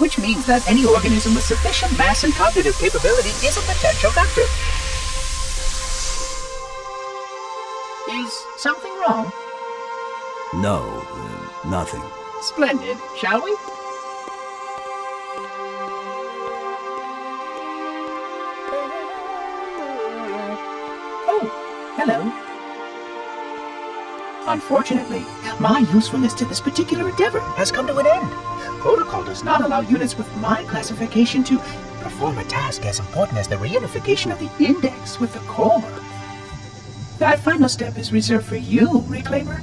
which means that any organism with sufficient mass and cognitive capability is a potential vector. Is something wrong? No, uh, nothing. Splendid, shall we? Oh, hello. Unfortunately, my usefulness to this particular endeavor has come to an end. Protocol does not allow units with my classification to perform a task as important as the reunification of the index with the core. That final step is reserved for you, Reclaimer.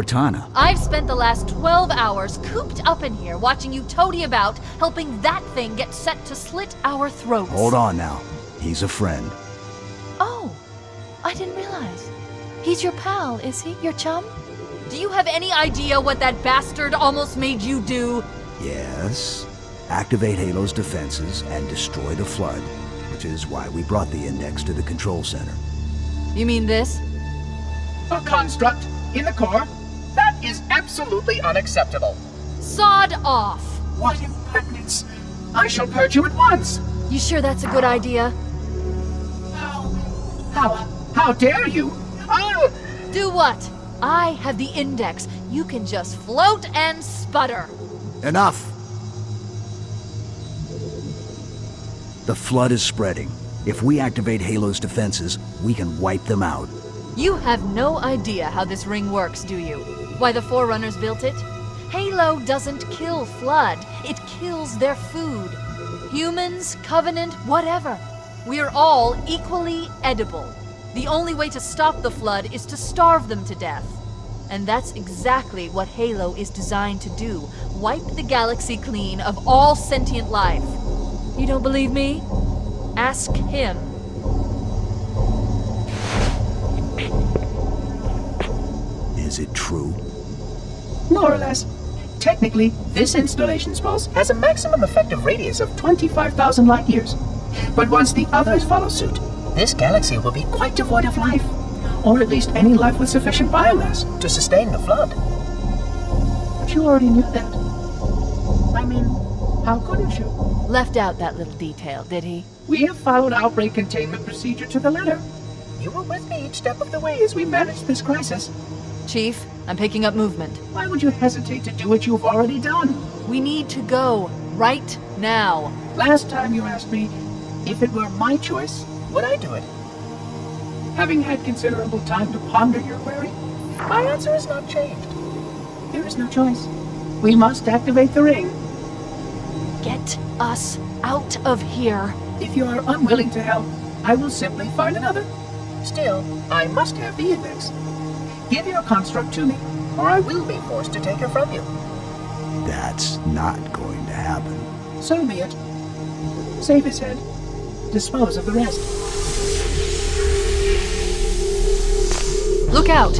Cortana, I've spent the last 12 hours cooped up in here watching you toady about, helping that thing get set to slit our throats. hold on now. He's a friend. Oh, I didn't realize. He's your pal, is he? Your chum? Do you have any idea what that bastard almost made you do? Yes. Activate Halo's defenses and destroy the Flood, which is why we brought the Index to the control center. You mean this? A construct in the core? That is absolutely unacceptable. Sod off! What impertinence! I shall purge you at once! You sure that's a good idea? How? How? How dare you? Oh! Do what? I have the index. You can just float and sputter. Enough! The Flood is spreading. If we activate Halo's defenses, we can wipe them out. You have no idea how this ring works, do you? Why the Forerunners built it? Halo doesn't kill Flood, it kills their food. Humans, Covenant, whatever. We're all equally edible. The only way to stop the Flood is to starve them to death. And that's exactly what Halo is designed to do wipe the galaxy clean of all sentient life. You don't believe me? Ask him. Is it true? More or less. Technically, this installation's pulse has a maximum effective radius of 25,000 light years. But once the others follow suit, this galaxy will be quite devoid of life. Or at least any life with sufficient biomass to sustain the flood. But you already knew that. I mean, how couldn't you? Left out that little detail, did he? We have followed outbreak containment procedure to the letter. You were with me each step of the way as we managed this crisis. Chief, I'm picking up movement. Why would you hesitate to do what you've already done? We need to go right now. Last time you asked me if it were my choice, would I do it? Having had considerable time to ponder your query, my answer has not changed. There is no choice. We must activate the ring. Get us out of here. If you are unwilling to help, I will simply find another. Still, I must have the index. Give your construct to me, or I will be forced to take it from you. That's not going to happen. So be it. Save his head. Dispose of the rest. Look out!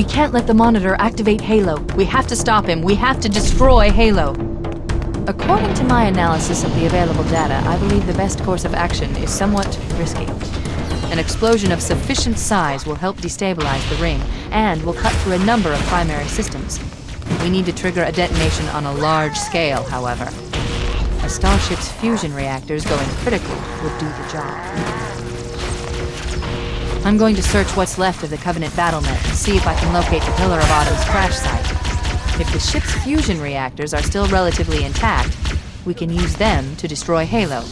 We can't let the monitor activate Halo. We have to stop him. We have to destroy Halo. According to my analysis of the available data, I believe the best course of action is somewhat risky. An explosion of sufficient size will help destabilize the ring, and will cut through a number of primary systems. We need to trigger a detonation on a large scale, however. A starship's fusion reactors going critical would do the job. I'm going to search what's left of the Covenant battle net and see if I can locate the Pillar of Autumn's crash site. If the ship's fusion reactors are still relatively intact, we can use them to destroy Halo.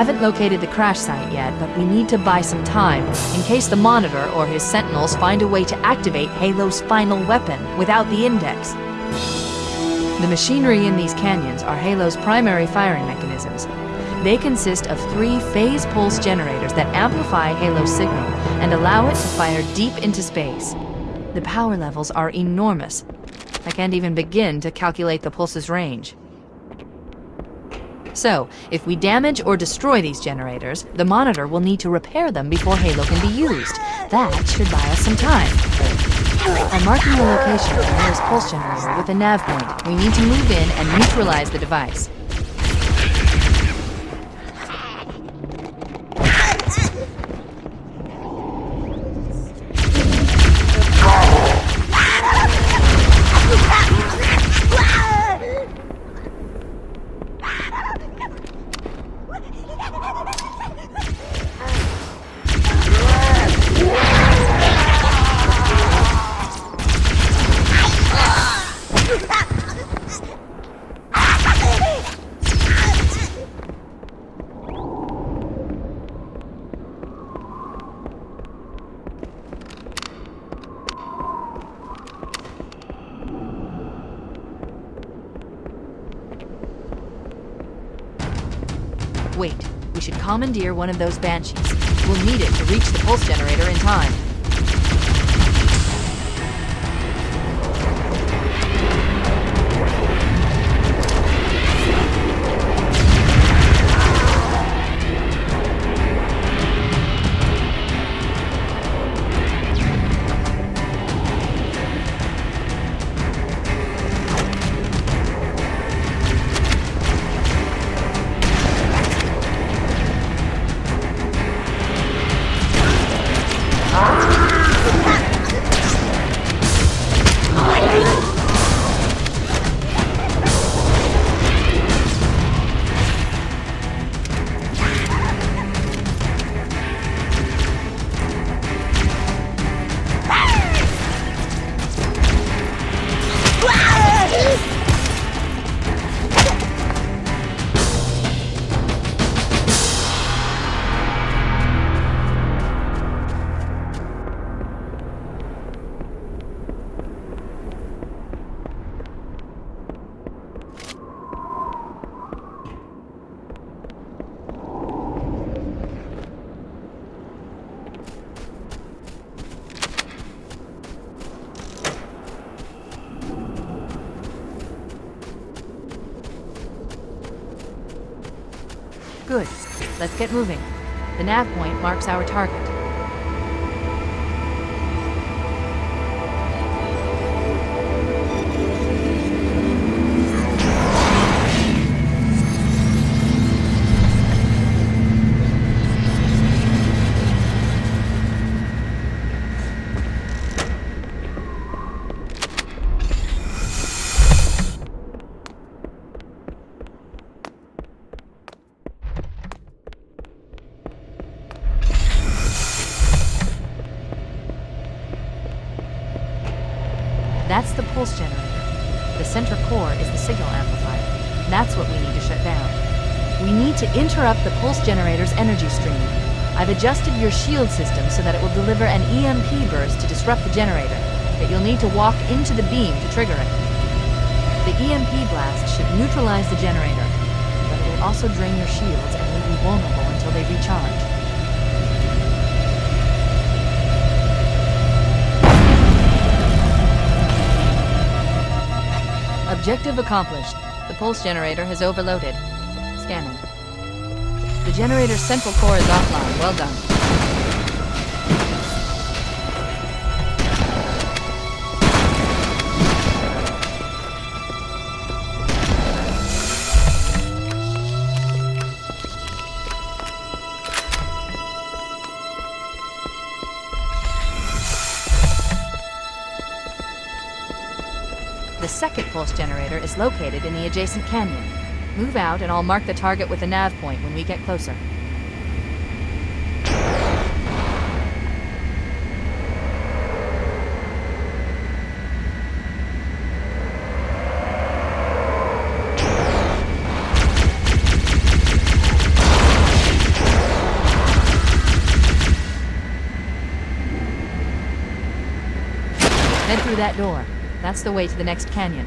Haven't located the crash site yet, but we need to buy some time in case the Monitor or his Sentinels find a way to activate Halo's final weapon without the Index. The machinery in these canyons are Halo's primary firing mechanisms. They consist of three phase pulse generators that amplify Halo's signal and allow it to fire deep into space. The power levels are enormous. I can't even begin to calculate the pulse's range. So, if we damage or destroy these generators, the monitor will need to repair them before Halo can be used. That should buy us some time. I'm marking the location of the nearest pulse generator with a nav point. We need to move in and neutralize the device. Wait, we should commandeer one of those banshees. We'll need it to reach the pulse generator in time. Get moving. The nav point marks our target. Generator's energy stream. I've adjusted your shield system so that it will deliver an EMP burst to disrupt the generator, but you'll need to walk into the beam to trigger it. The EMP blast should neutralize the generator, but it will also drain your shields and leave you vulnerable until they recharge. Objective accomplished. The pulse generator has overloaded. Scanning. The generator's central core is offline. Well done. The second pulse generator is located in the adjacent canyon. Move out and I'll mark the target with the nav point when we get closer. Head through that door. That's the way to the next canyon.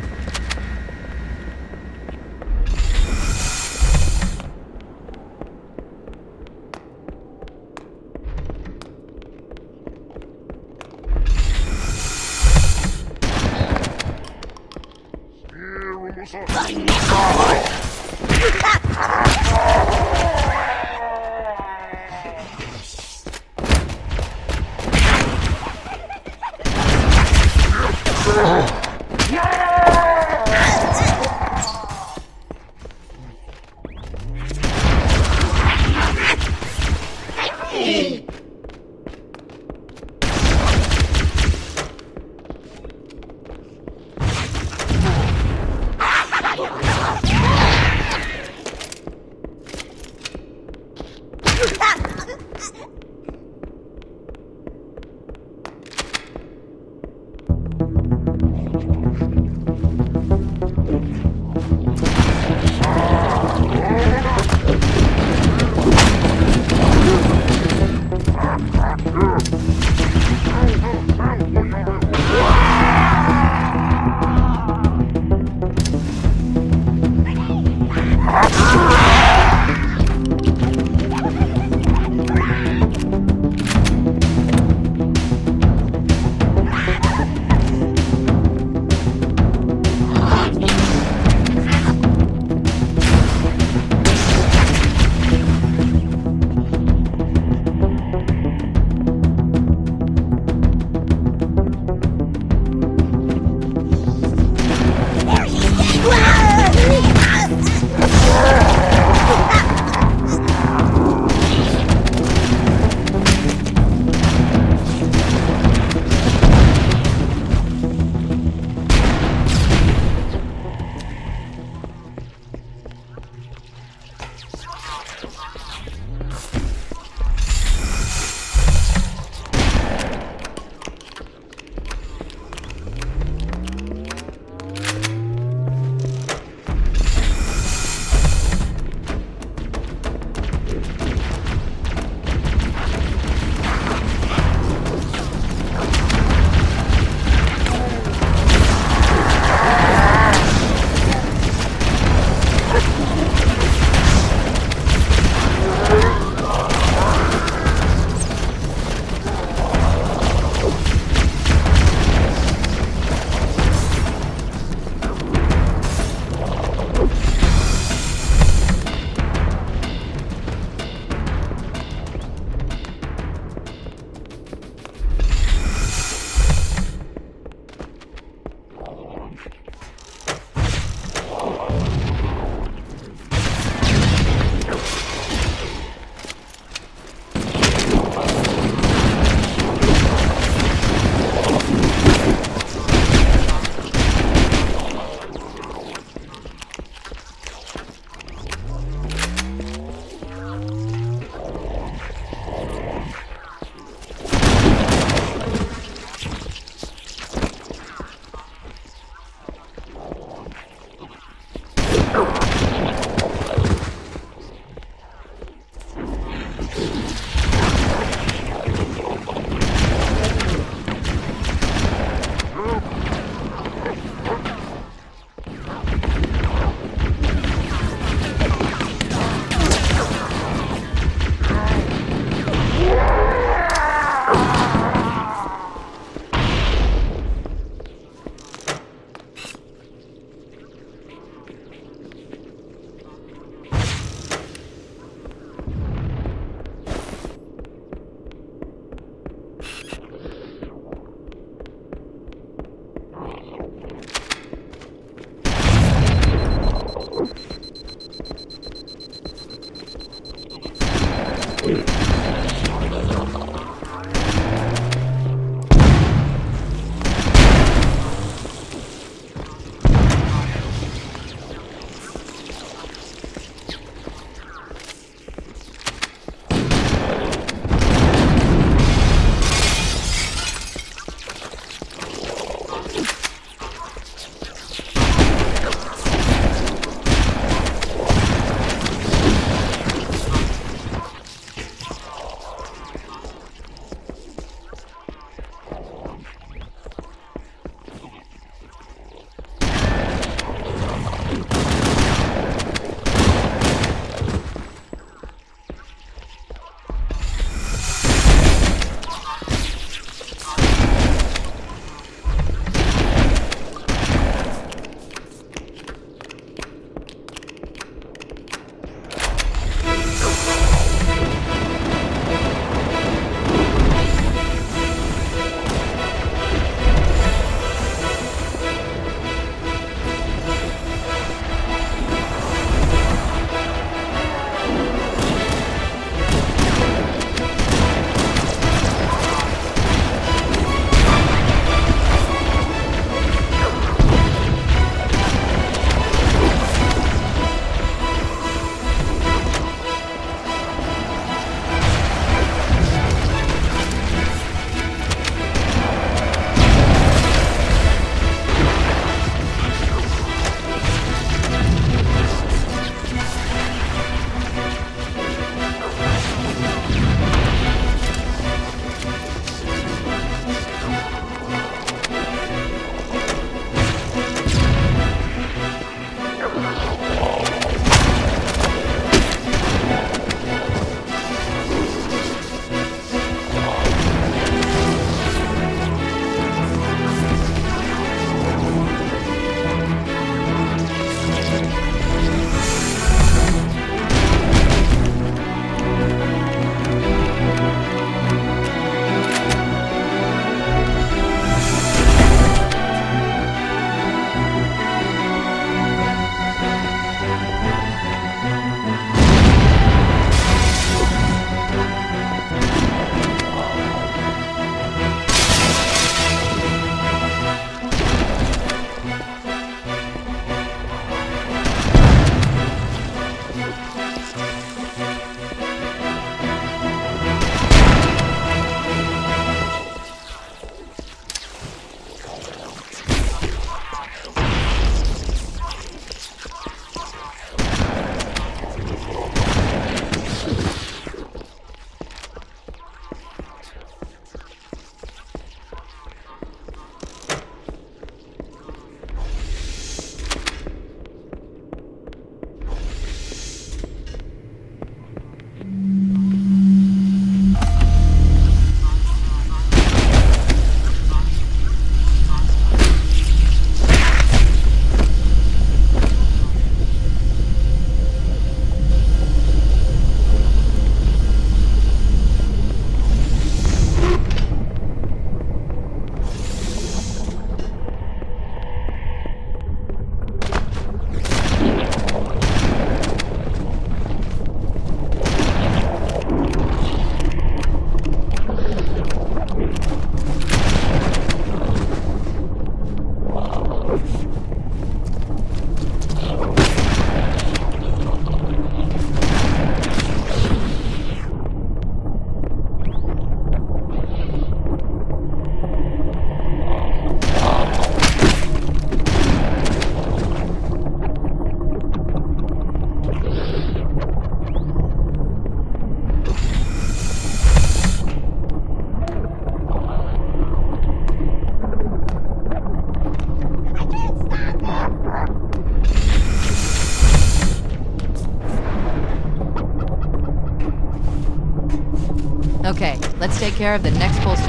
Care of the next pulse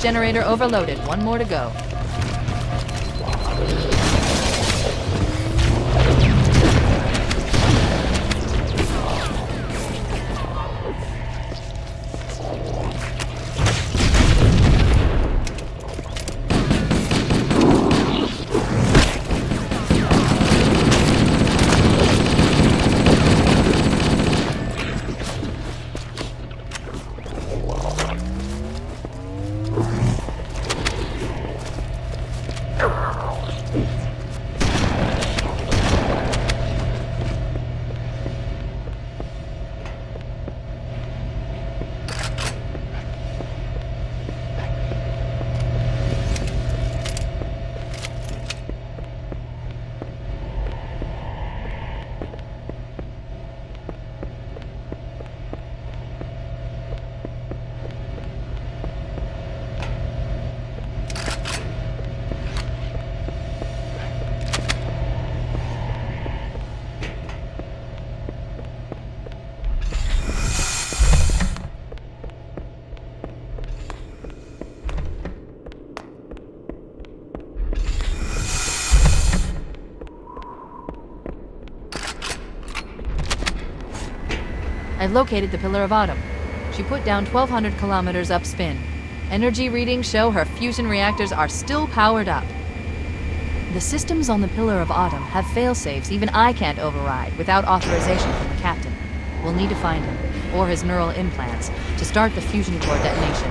generator. Overloaded. One more to go. I've located the Pillar of Autumn. She put down 1,200 kilometers upspin. Energy readings show her fusion reactors are still powered up. The systems on the Pillar of Autumn have failsafes even I can't override without authorization from the captain. We'll need to find him, or his neural implants, to start the fusion core detonation.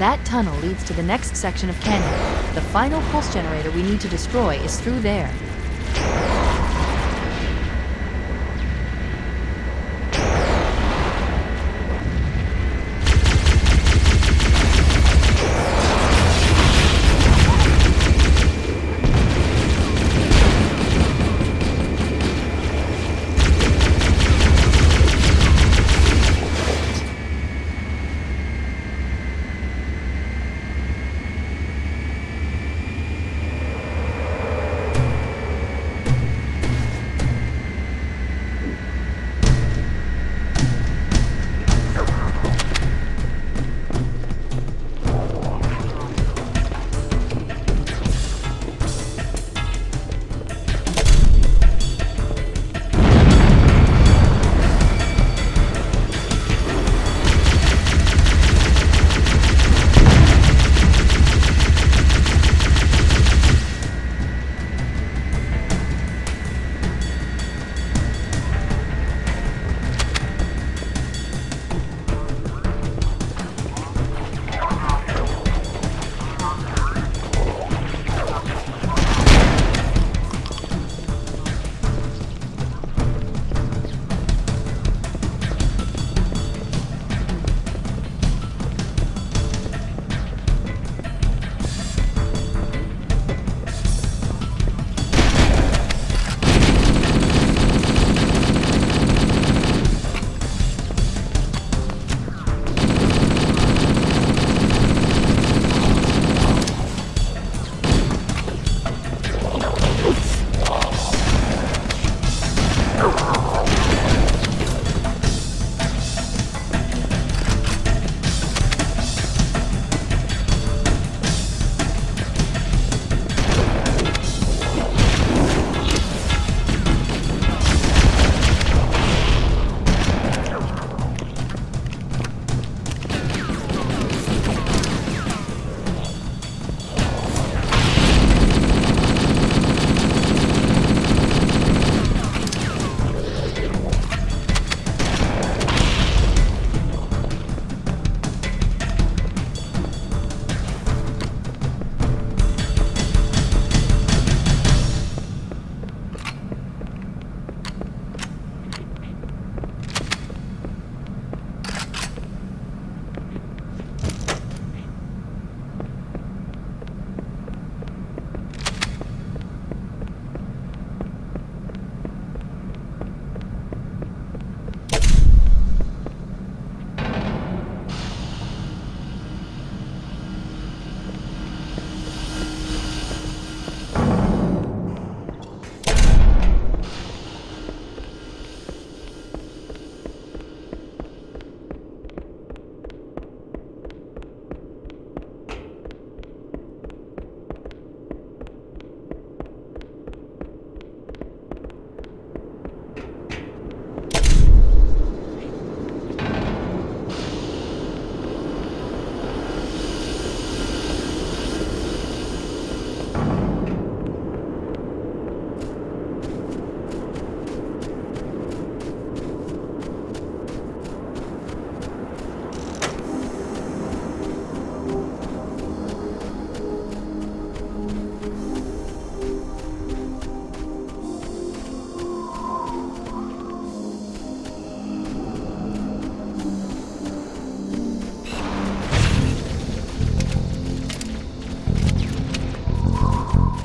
That tunnel leads to the next section of canyon. The final pulse generator we need to destroy is through there.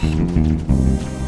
Thank you.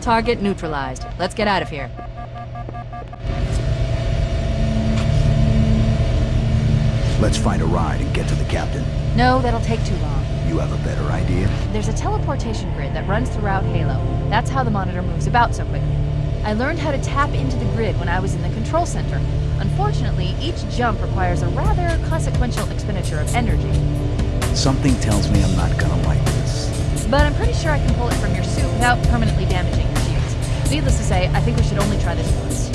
Target neutralized. Let's get out of here. Let's find a ride and get to the captain. No, that'll take too long. You have a better idea? There's a teleportation grid that runs throughout Halo. That's how the monitor moves about so quickly. I learned how to tap into the grid when I was in the control center. Unfortunately, each jump requires a rather consequential expenditure of energy. Something tells me I'm not gonna like this. But I'm pretty sure I can pull it from your suit without permanently damaging. Needless to say, I think we should only try this once.